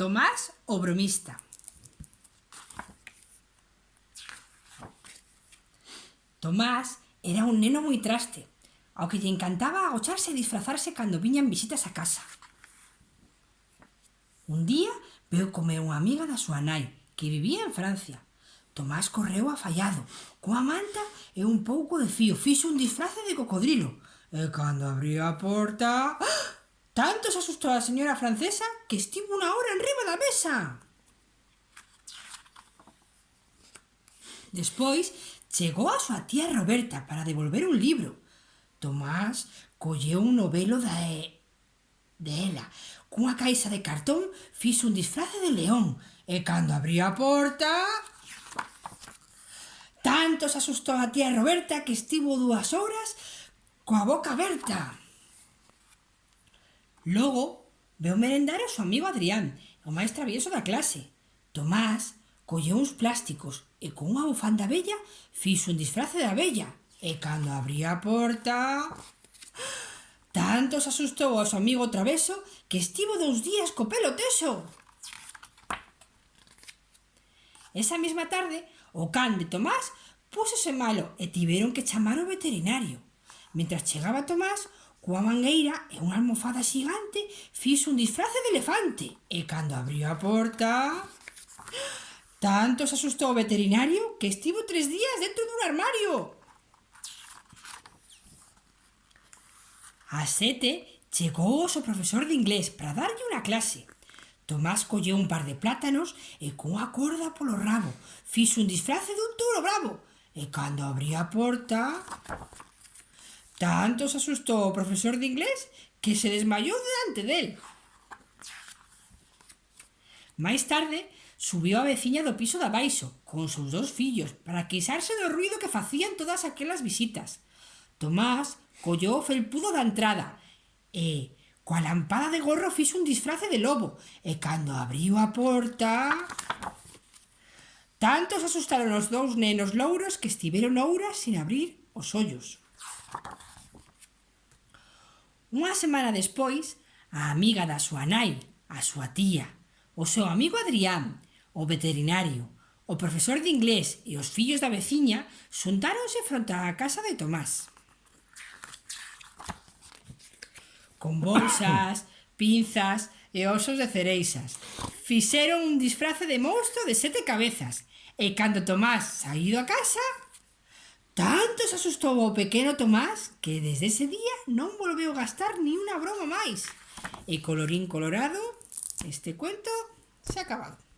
Tomás o bromista. Tomás era un neno moi traste, ao que lle encantaba agocharse e disfrazarse cando viñan visitas a casa. Un día veu comer unha amiga da súa nai, que vivía en Francia. Tomás correu afallado, coa manta e un pouco de fío, fixo un disfrace de cocodrilo. E cando abriu a porta... ¡Ah! Tanto se asustou a señora francesa que estivo unha hora enriba da mesa. Despois, chegou a súa tía Roberta para devolver un libro. Tomás colleu un novelo da e... de ela. Cunha caixa de cartón fixo un disfrace de león e cando abriu a porta... Tanto se asustou a tía Roberta que estivo dúas horas coa boca aberta. Logo, veu merendar ao seu amigo Adrián, o máis travieso da clase. Tomás colleu uns plásticos e con unha bufanda bella fixo un disfrace de abella. E cando abría a porta... Tanto se asustou ao seu amigo traveso que estivo dous días co pelo teso. Esa mesma tarde, o can de Tomás púsose malo e tiveron que chamar o veterinario. Mientras chegaba Tomás, Coa mangueira e unha almofada xigante fixo un disfrace de elefante e cando abriu a porta... Tanto se asustou o veterinario que estivo tres días dentro dun armario. A sete chegou o seu profesor de inglés para darlle unha clase. Tomás colleu un par de plátanos e cunha corda polo rabo fixo un disfrace dun touro bravo. E cando abriu a porta... Tanto se asustou o profesor de inglés que se desmayou delante del. Máis tarde, subiu a veciña do piso da baixo, con os seus dous fillos, para queixarse do ruido que facían todas aquelas visitas. Tomás collou o felpudo da entrada e, coa lampada de gorro, fixo un disfrace de lobo e cando abriu a porta... Tanto se asustaron os dous nenos louros que estiveron horas sin abrir os ollos. Unha semana despois, a amiga da súa nai, a súa tía, o seu amigo Adrián, o veterinario, o profesor de inglés e os fillos da veciña xuntáronse fronte á casa de Tomás. Con bolsas, pinzas e osos de cereixas. Fixeron un disfrace de monstro de sete cabezas e cando Tomás saído a casa, Tanto se asustou o pequeno Tomás que desde ese día non volveu gastar ni unha broma máis. E colorín colorado, este cuento se ha acabado.